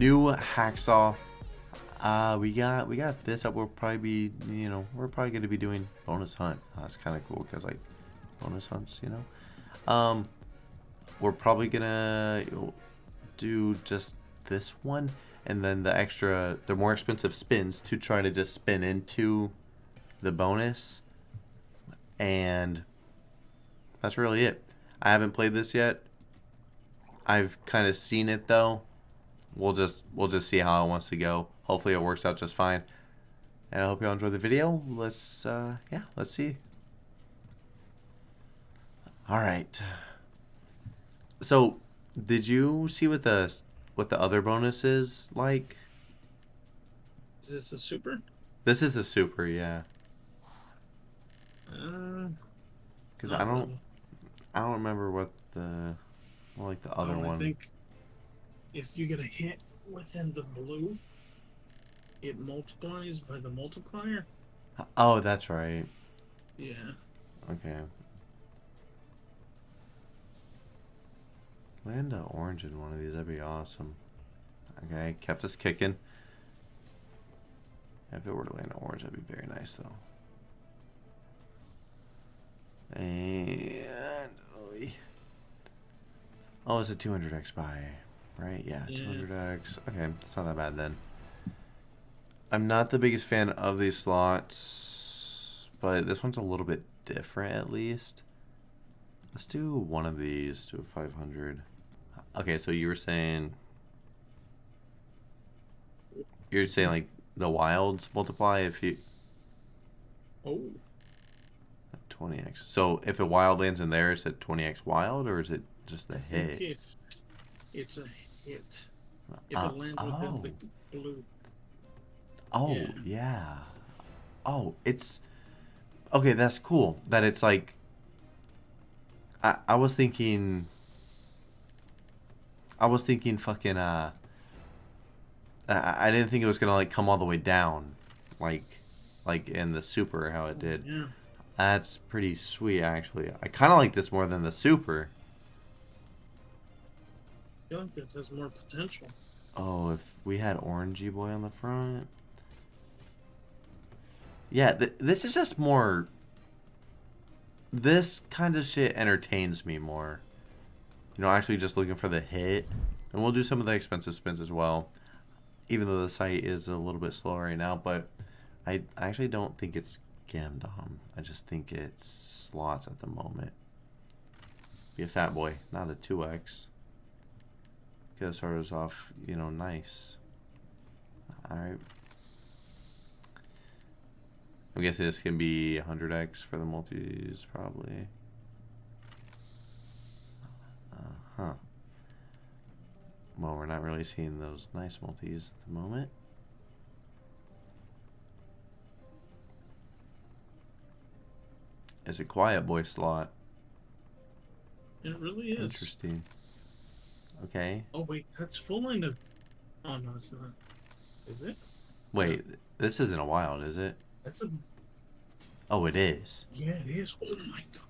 New hacksaw. Uh, we got we got this up. we'll probably be you know we're probably going to be doing bonus hunt. Uh, that's kind of cool because like bonus hunts, you know. Um, we're probably gonna do just this one and then the extra the more expensive spins to try to just spin into the bonus and that's really it. I haven't played this yet. I've kind of seen it though. We'll just we'll just see how it wants to go. Hopefully it works out just fine. And I hope y'all enjoyed the video. Let's uh yeah, let's see. All right. So, did you see what the what the other bonus is like? Is this a super? This is a super, yeah. Uh, Because not I don't. I don't remember what the well, like the other Oh, one. I think if you get a hit within the blue, it multiplies by the multiplier. Oh, that's right. Yeah. Okay. Land a orange in one of these, that'd be awesome. Okay, kept us kicking. If it were to land an orange, that'd be very nice though. And oh, it's a 200x buy, right? Yeah, Yeah. 200x. Okay, it's not that bad then. I'm not the biggest fan of these slots, but this one's a little bit different at least. Let's do one of these, do a 500. Okay, so you were saying you're saying like the wilds multiply if you Oh, 20x. So if a wild lands in there, is it 20x wild or is it just the hit? if it's a hit, if Uh, it lands within the blue, Oh, Yeah. yeah. Oh, it's okay. That's cool. That it's like. I I was thinking. I was thinking fucking uh. I I didn't think it was gonna like come all the way down, like, like in the super how it did. yeah. That's pretty sweet actually. I kind of like this more than the super. I feel like this has more potential. Oh, if we had Orangey Boy on the front. Yeah, th this is just more. This kind of shit entertains me more. You know, actually just looking for the hit. And we'll do some of the expensive spins as well. Even though the site is a little bit slow right now, but I actually don't think it's Gamdom. I just think it's slots at the moment. Be a fat boy, not a 2x. Gotta start us off, you know, nice. Alright. I'm guessing this can be 100x for the multis, probably. Uh huh. Well, we're not really seeing those nice multis at the moment. It's a quiet boy slot. It really is. Interesting. Okay. Oh wait, that's full line of. Oh no, it's not. Is it? Wait, this isn't a wild, is it? That's a. Oh, it is. Yeah, it is. Oh my god.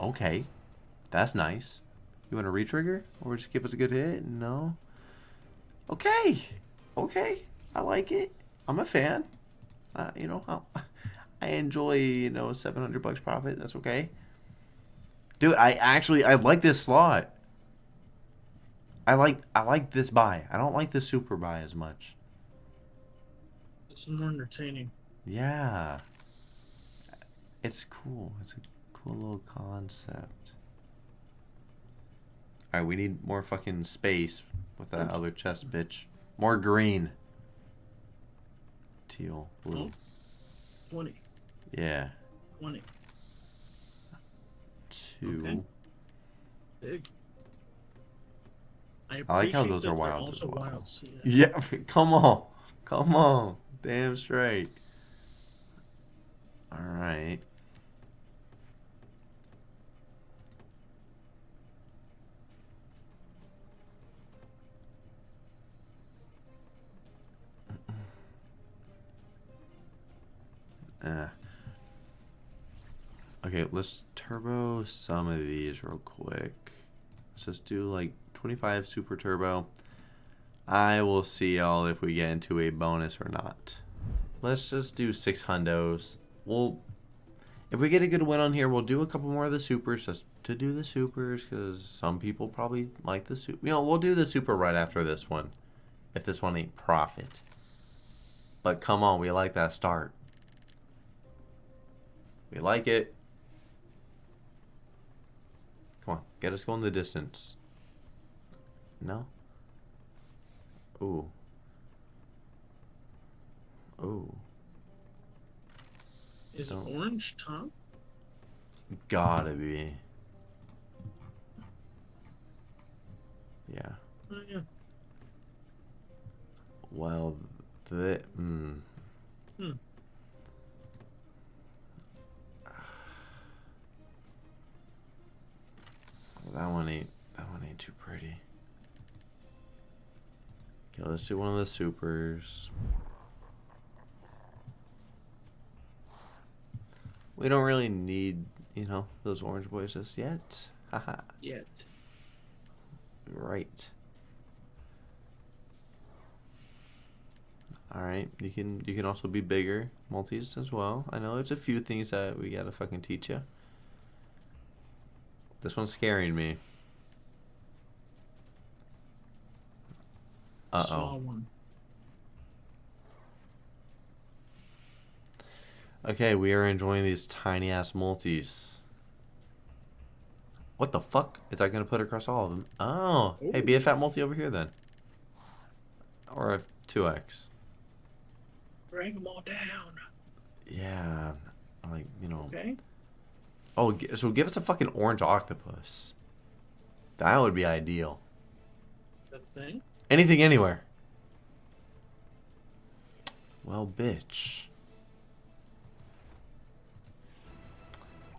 Okay. That's nice. You want to retrigger? Or just give us a good hit? No? Okay. Okay. I like it. I'm a fan. Uh, you know, I, I enjoy, you know, 700 bucks profit. That's okay. Dude, I actually, I like this slot. I like, I like this buy. I don't like the super buy as much. It's more entertaining. Yeah. It's cool. It's a cool little concept. Alright, we need more fucking space with that other chest, bitch. More green. Teal. Blue. Oh. 20. Yeah. 20. Two. Okay. Big. I, I like how those are they're as well. wilds, yeah. Yeah, come on. Come on. Damn straight. Alright. Uh. Okay, let's turbo some of these real quick. Let's just do like 25 super turbo. I will see y'all if we get into a bonus or not. Let's just do six hundos. We'll, if we get a good win on here, we'll do a couple more of the supers just to do the supers because some people probably like the super. You know, we'll do the super right after this one, if this one ain't profit. But come on, we like that start. We like it. Come on, get us going the distance. No? Ooh. Ooh. Is Don't- it orange top? Gotta be. Yeah. Oh, yeah. Well, the mm. Hmm. That one ain't. That one ain't too pretty. Okay, let's do one of the supers. We don't really need, you know, those orange boys just yet. Haha. Yet. Right. All right, you can you can also be bigger multis as well. I know there's a few things that we gotta fucking teach you. This one's scaring me. Uh oh. Okay, we are enjoying these tiny ass multis. What the fuck? Is that gonna put across all of them? Oh, hey, be a fat multi over here then. Or a 2x. Drag them all down. Yeah, like, you know. Okay. Oh, so give us a fucking orange octopus. That would be ideal. That thing. Anything, anywhere. Well, bitch.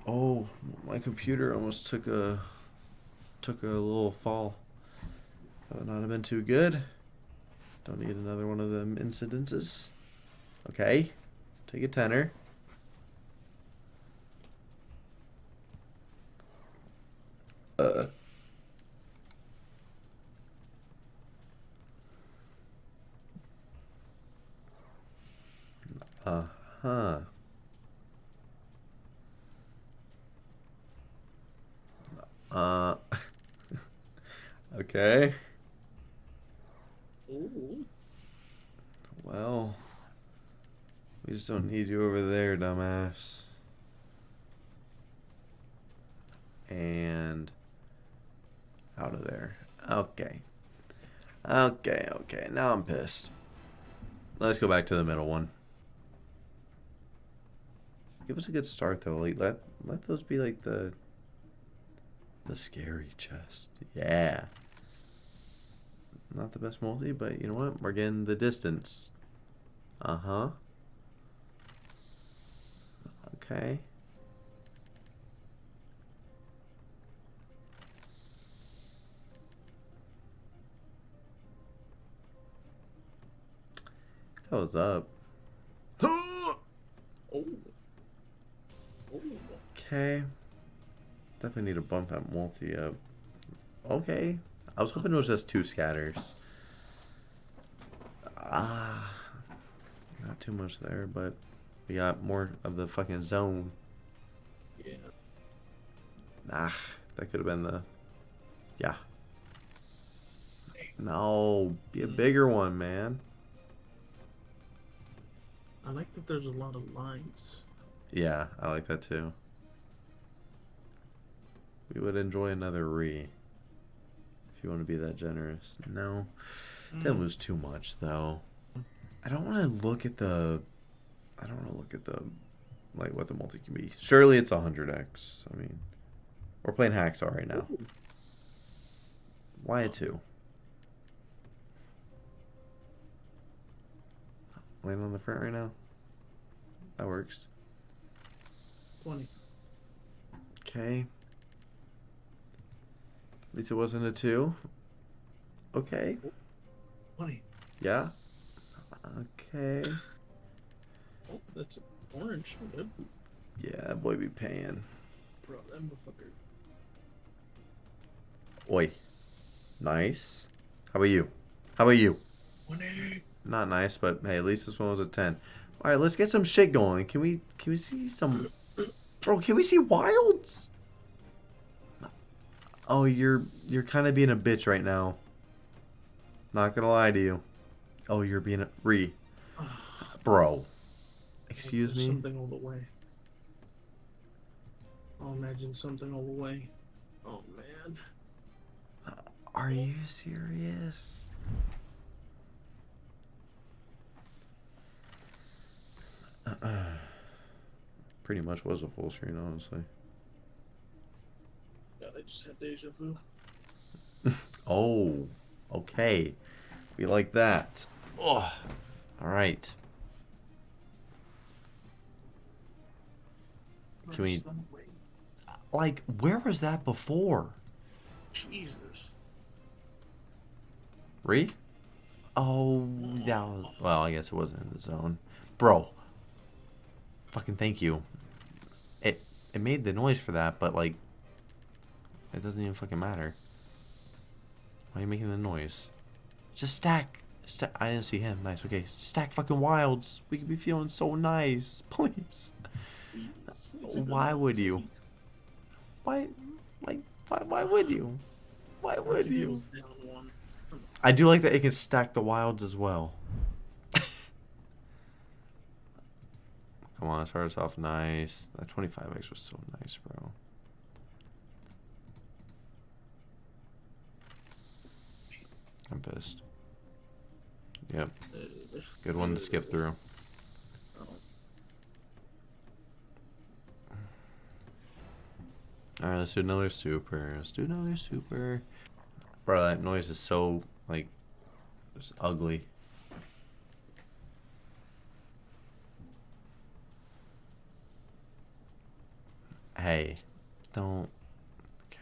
Oh, my computer almost took a took a little fall. That would not have been too good. Don't need another one of them incidences. Okay, take a tenner. Uh. Uh huh. Uh. okay. Ooh. Well, we just don't need you over there, dumbass. And out of there. Okay. Okay, okay. Now I'm pissed. Let's go back to the middle one. Give us a good start though. Like let let those be like the the scary chest. Yeah. Not the best multi, but you know what? We're getting the distance. Uh huh. Okay. That was up. Oh. Okay. Definitely need to bump that multi up. Okay. I was hoping it was just two scatters. Ah. Not too much there, but we got more of the fucking zone. Yeah. Ah, that could have been the. Yeah. No, be a bigger one, man. I like that there's a lot of lines. Yeah, I like that too. We would enjoy another re. If you want to be that generous. No. Didn't hmm. lose too much though. I don't want to look at the. I don't want to look at the, like what the multi can be. Surely it's hundred x. I mean, we're playing hacksaw right now. Why a two? Land on the front right now. That works. 20. Okay. At least it wasn't a two. Okay. 20. Yeah. Okay. Oh, that's orange. Good. Yeah, that boy be paying. Bro, that motherfucker. Oi. Nice. How about you? How about you? 20. Not nice, but hey, at least this one was a 10. All right, let's get some shit going. Can we can we see some Bro, can we see wilds? Oh, you're you're kind of being a bitch right now. Not going to lie to you. Oh, you're being a re. Bro. Excuse me. Something all the way. I'll imagine something all the way. Oh man. Are you serious? Uh, uh. Pretty much was a full screen, honestly. Yeah, they just have deja vu. Oh, okay. We like that. Oh, all right. Can we- Like, where was that before? Jesus. Re? Oh, oh that was. Well, I guess it wasn't in the zone. Bro. Fucking thank you. It it made the noise for that, but like. It doesn't even fucking matter. Why are you making the noise? Just stack. Stack. I didn't see him. Nice. Okay. Stack fucking wilds. We could be feeling so nice. Please. It's- it's a good Why would you? Why? Like, why, why would you? Why would you? was down one. I do like that it can stack the wilds as well. Come on, start us off nice. That 25x was so nice, bro. I'm pissed. Yep, good one to skip through. Alright, let's do another super. Let's do another super. Bro, that noise is so, like, just ugly. Hey, don't. Okay.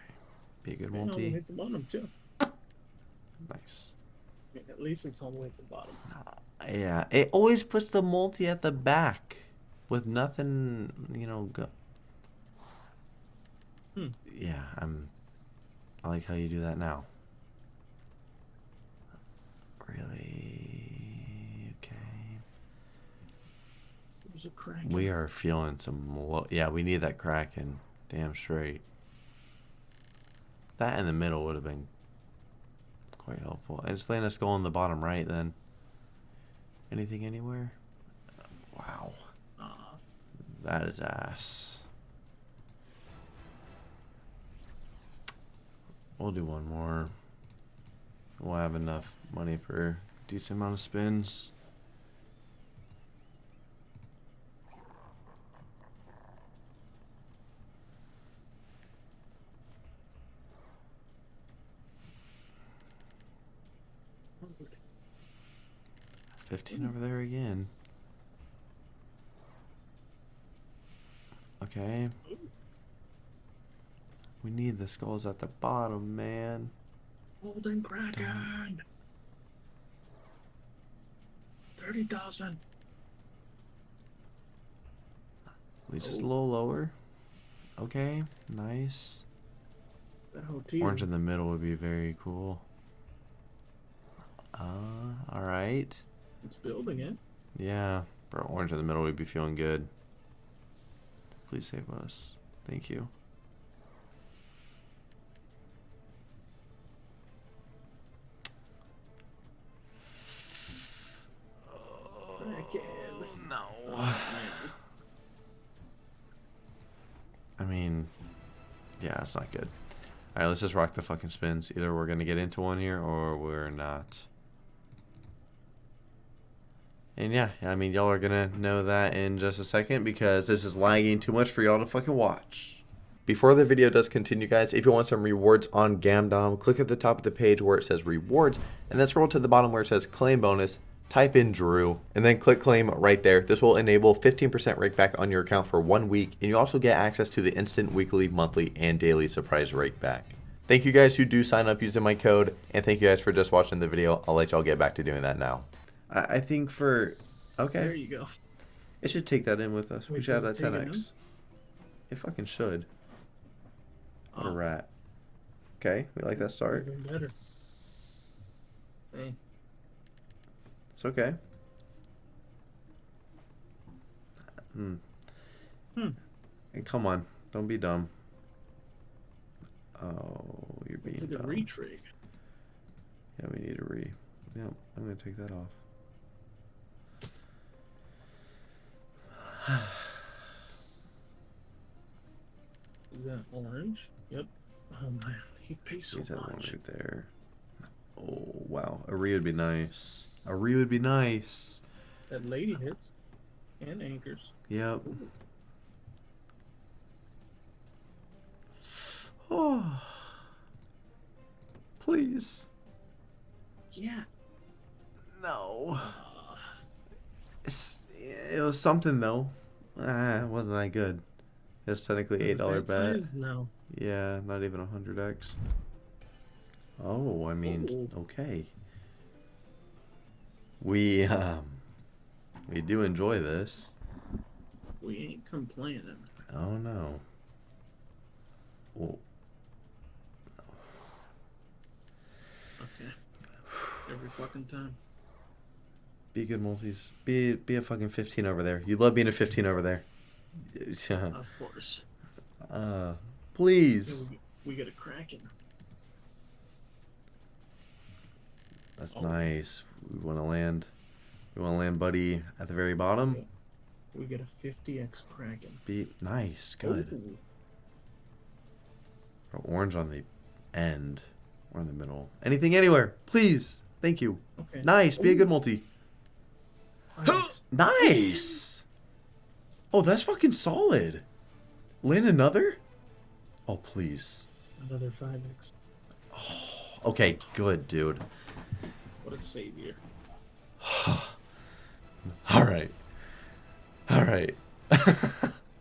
Be a good and all the multi. the bottom too. Nice. At least it's all the way at the bottom. Yeah, it always puts the multi at the back with nothing, you know, go. Hmm. Yeah, I'm. I like how you do that now. Really? Okay. It was a crack. We are feeling some. Yeah, we need that Kraken. Damn straight. That in the middle would have been quite helpful. And just letting us go on the bottom right then. Anything anywhere? Wow. Ah, That is ass. We'll do one more. We'll have enough money for a decent amount of spins. Fifteen over there again. Okay. We need the skulls at the bottom, man. Golden Kraken. Thirty thousand. At least it's a Oh. little lower. Okay, nice. That whole team. Orange in the middle would be very cool. Uh, alright. It's building it. Yeah, bro, orange in the middle we'd be feeling good. Please save us. Thank you. Kraken. no. Oh. I mean, yeah, it's not good. All right, let's just rock the fucking spins. Either we're gonna get into one here or we're not. And yeah, I mean, y'all are gonna know that in just a second because this is lagging too much for y'all to fucking watch. Before the video does continue, guys, if you want some rewards on Gamdom, click at the top of the page where it says rewards, and then scroll to the bottom where it says claim bonus. Type in Drew, and then click claim right there. This will enable 15% rake back on your account for one week, and you also get access to the instant weekly, monthly, and daily surprise rake back. Thank you guys who do sign up using my code, and thank you guys for just watching the video. I'll let y'all get back to doing that now. I, I think for okay. There you go. it should take that in with us. we should have that does it take it 10x. It fucking should. What a Oh, rat. Okay, we like that start. Even better. Hey, It's okay. Hmm. Hmm. Hey, come on. Don't be dumb. Oh, you're being Look at dumb. retrig. Yeah, we need a re. Yep, I'm gonna take that off. Is that orange? Yep. Oh man, he pays so Use that one right there. Oh wow, a re would be nice. A re would be nice. That lady hits and anchors. Yep. Oh. Please. Yeah. No. It's, it was something though. Ah, wasn't that good. It's technically eight dollar bet. size now. Yeah, not even a hundred X. Oh, I mean, Oh. okay. We um, we do enjoy this. We ain't complaining. Oh no. Well, Okay. Every fucking time. Be good multis. Be be a fucking fifteen over there. You love being a fifteen over there. Yeah. Of course. Uh, please. we, get a kraken. That's Oh. nice. We want to land. We want to land, buddy, at the very bottom. We get a 50x kraken. Be nice. Good. Ooh. Or Orange on the end. Or in the middle. Anything anywhere. Please. Thank you. Okay. Nice. Be a good multi. Nice. Nice. Oh, that's fucking solid. Land another? Oh, please. Another 5x. Okay, good, dude. What a savior. All right. All right.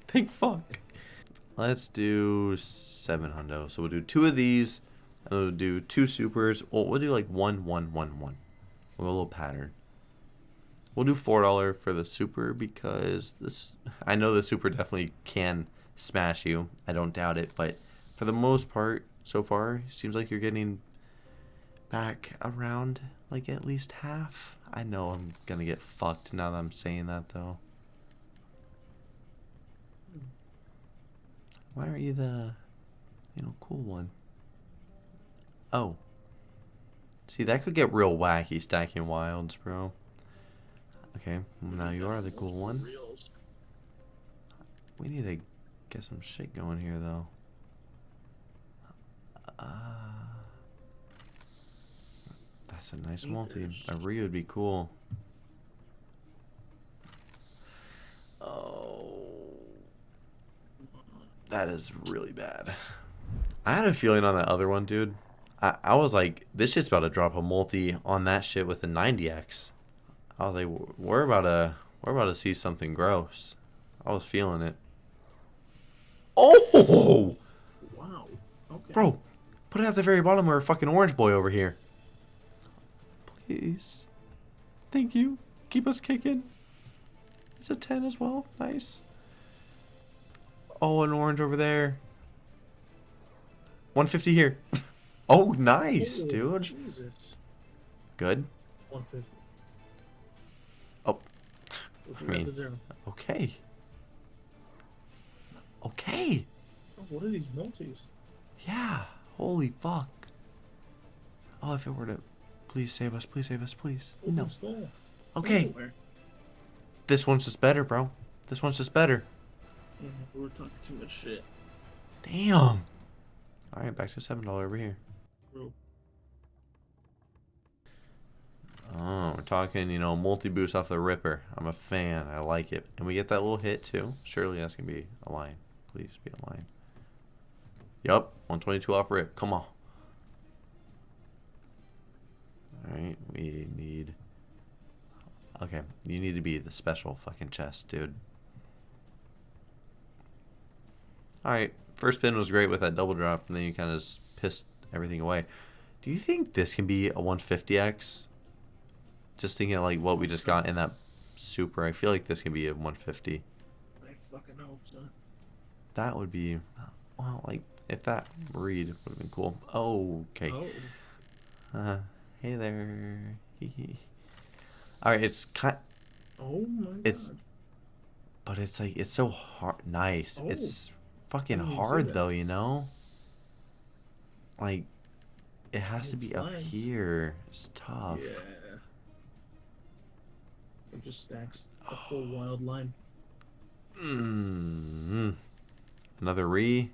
Thank fuck. Let's do seven hundo. So we'll do two of these, and we'll do two supers. Well, we'll do like one, one, one, one. With a little pattern. We'll do four dollar for the super because this. I know the super definitely can smash you. I don't doubt it, but for the most part, so far, seems like you're getting back around like at least half. I know I'm gonna get fucked now that I'm saying that though. Why aren't you the, you know, cool one? Oh. See, that could get real wacky stacking wilds, bro. Okay, now you are the cool one. We need to get some shit going here, though. Uh, that's a nice multi. A re would be cool. Oh, that is really bad. I had a feeling on that other one, dude. I, I was like, this shit's about to drop a multi on that shit with a 90x. I was like, we're about to, we're about to see something gross. I was feeling it. Oh, Wow. Okay. bro, put it at the very bottom where a fucking orange boy over here. Please, thank you. Keep us kicking. It's a ten as well. Nice. Oh, an orange over there. 150 here. oh, nice, dude. Jesus. Good. 150. Let's I mean- zero. okay. Okay. Oh, what are these multis? Yeah. Holy fuck. Oh, if it were to. Please save us. Please save us. Please. Oh, No. skull. Okay. Everywhere. This one's just better, bro. This one's just better. Yeah, we're talking too much shit. Damn. All right, back to seven dollar over here. Bro. Oh, we're talking, you know, multi boost off the ripper. I'm a fan. I like it, and we get that little hit too. Surely that's gonna be a line. Please be a line. Yup, 122 off rip. Come on. All right, we need. Okay, you need to be the special fucking chest, dude. All right, first spin was great with that double drop, and then you kind of just pissed everything away. Do you think this can be a 150x? Just thinking of like what we just got in that super, I feel like this can be a 150. I fucking hope so. That would be, well, like if that read would have been cool. Oh, okay. Oh. Uh, hey there. All right, it's kind, Oh my It's- but it's like it's so hard. Nice. Oh. It's fucking didn't even see hard though, you know. Like, it has to It's be up here. It's tough. Yeah. It just stacks a full wild line. Mm. Another re.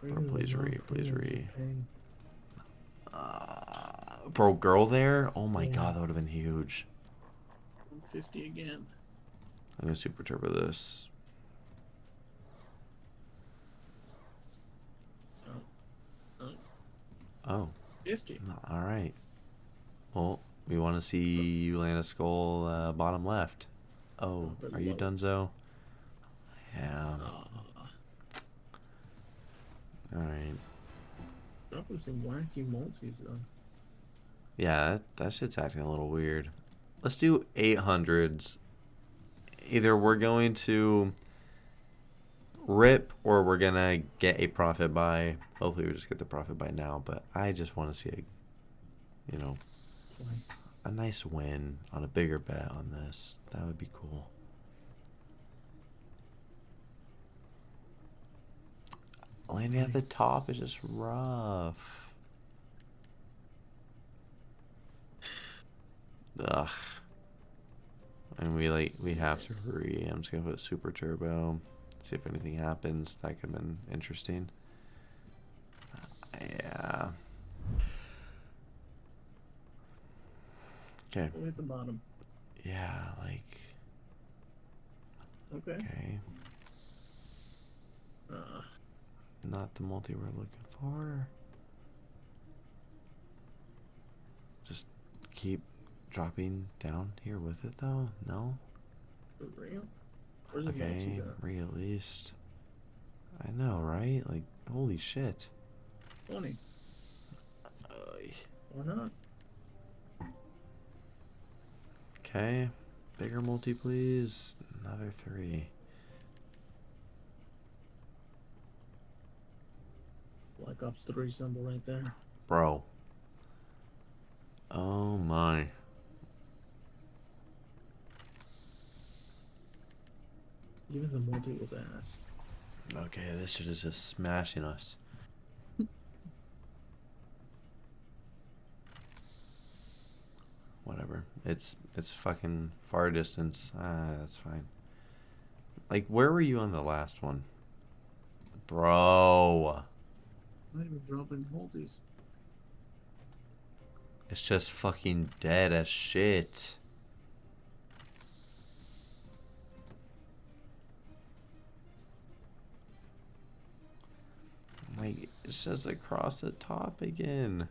Bring Bro, please re, please re. Uh, bro, girl there. Oh my Yeah. god, that would have been huge. 150 again. I'm gonna super turbo this. Oh, Oh, 50. all right. Well, we want to see you land a skull uh, bottom left. Oh, are you. Dunzo? Yeah. Ah, All right. dropping some wacky multis though. Yeah, that, that shit's acting a little weird. Let's do 800s. Either we're going to rip or we're going to get a profit by. Hopefully, we just get the profit by now, but I just want to see a, you know, Fine. A nice win on a bigger bet on this. That would be cool. Landing at the top is just rough. Ugh. And we like we have to hurry. I'm just gonna put super turbo. See if anything happens. That could have been interesting. Uh, yeah. Okay. Way at the bottom. Yeah, like Okay. okay. Uh, Not the multi we're looking for. Just keep dropping down here with it though. No? for real? Where's the Okay, multis at? re at least. I know, right? Like, holy shit. 20. Oy. Why not? Okay, bigger multi, please. Another three. Black Ops 3 symbol right there. Bro. Oh my. Even the multi was ass. Okay, this shit is just smashing us. Whatever. It's it's fucking far distance. Ah, that's fine. Like, where were you on the last one? Bro. Not even dropping multis. It's just fucking dead as shit. Like, it's just across the top again.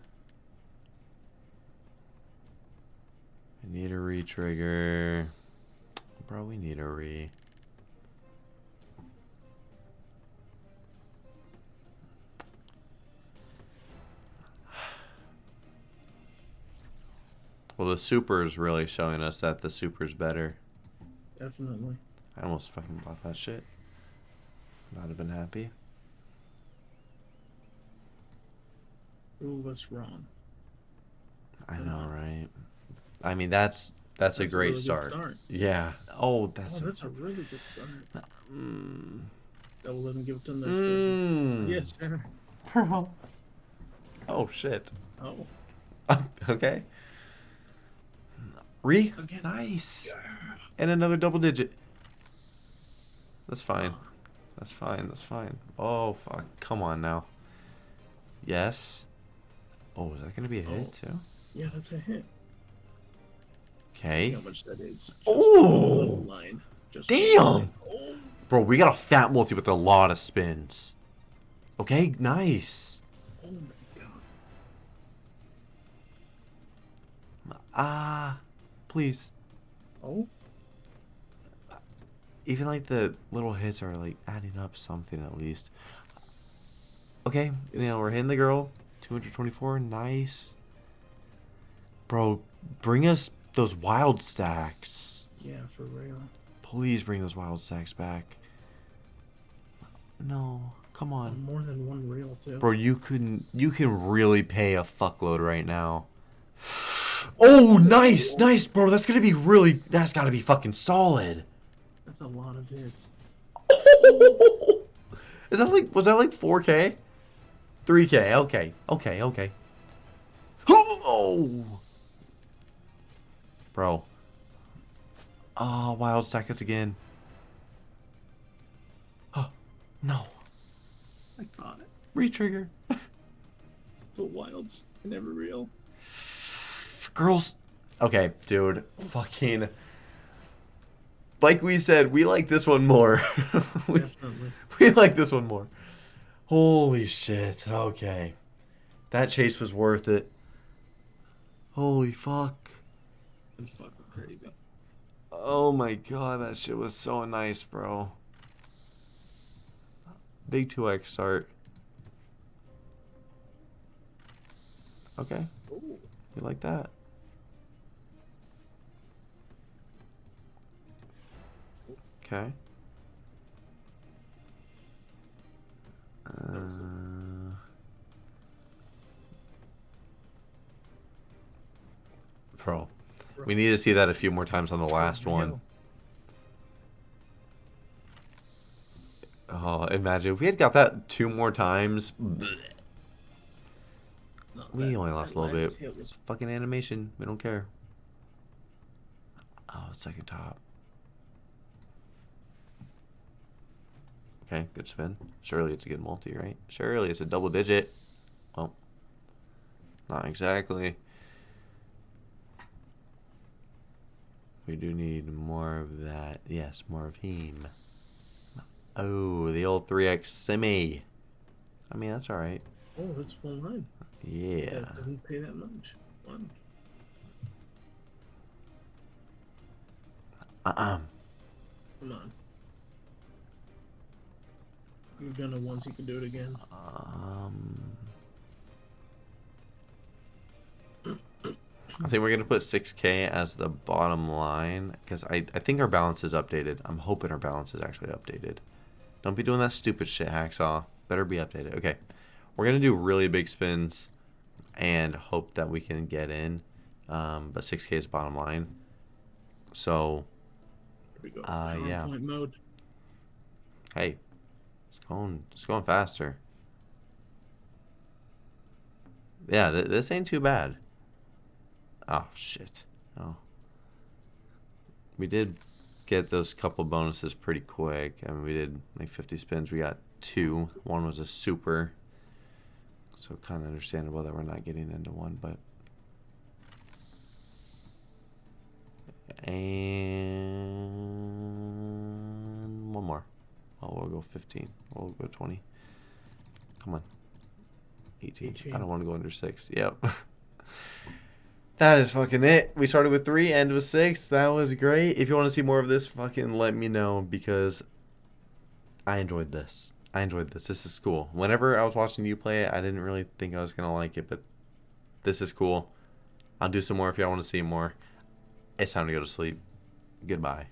I need a re-trigger. Bro, we need a re. Well, the super is really showing us that the super's better. Definitely. I almost fucking bought that shit. Not have been happy. Prove us wrong. I know, right? I mean, that's that's, a great really start. start. Yeah. Oh, that's oh, a, that's a really good start. Mm. That will let him give it to next Mm. Yes, sir. Oh shit. Oh. okay. Re. Again. Nice. And another double digit. That's fine. That's fine. That's fine. Oh fuck! Come on now. Yes. Oh, is that gonna be a hit Oh. too? Yeah, that's a hit. Okay. how much that is. Oh, line. Just Damn! Oh, bro, we got a fat multi with a lot of spins. Okay, nice. oh my god. Ah, please. Oh, Even like the little hits are like adding up something at least. Okay, you know we're hitting the girl. 224, nice. Bro, bring us those wild stacks. yeah, for real. Please bring those wild stacks back. No, come on. More than one reel too. Bro, you can you can really pay a fuckload right now. Oh, nice, nice, bro. That's gonna be really. That's gotta be fucking solid. That's a lot of hits. Is that like? Was that like 4K? 3K. Okay. Okay. Okay. Oh, bro. Oh, wild seconds again. Oh, no. I thought it. Retrigger. But wilds are never real. Girls. Okay, dude. Fucking. Like we said, we like this one more. we, Definitely. we like this one more. Holy shit. Okay. That chase was worth it. Holy fuck. It's fucking crazy. Oh my god, that shit was so nice, bro. Big 2x start. Okay, Ooh. you like that. Okay. We need to see that a few more times on the last one. Oh, imagine if we had got that two more times. We only lost a little bit. was Fucking animation. We don't care. Oh, second top. Okay, good spin. Surely it's a good multi, right? Surely it's a double digit. Well, not exactly. We do need more of that. Yes, more of him. Oh, the old 3x semi. I mean, that's alright. Oh, that's full line. Yeah. That didn't pay that much. Wow. Uh-uh. Come on. You've done it once, you can do it again. Um, I think we're gonna put 6K as the bottom line because I I think our balance is updated. I'm hoping our balance is actually updated. Don't be doing that stupid shit, hacksaw. Better be updated. Okay, we're gonna do really big spins and hope that we can get in. Um, but 6K is bottom line. So Here we go. Uh, yeah. Mode. hey, it's going it's going faster. Yeah, th- this ain't too bad. Oh shit. Oh. We did get those couple bonuses pretty quick. I mean, we did like 50 spins. We got two. One was a super. So kind of understandable that we're not getting into one, but and one more. Oh, we'll go 15. We'll go 20. Come on. 18. I don't want to go under 6. Yep. that is fucking it. We started with 3, end with 6. That was great. If you want to see more of this, fucking let me know because I enjoyed this. I enjoyed this. This is cool. Whenever I was watching you play it, I didn't really think I was going to like it, but this is cool. I'll do some more if y'all want to see more. It's time to go to sleep. Goodbye.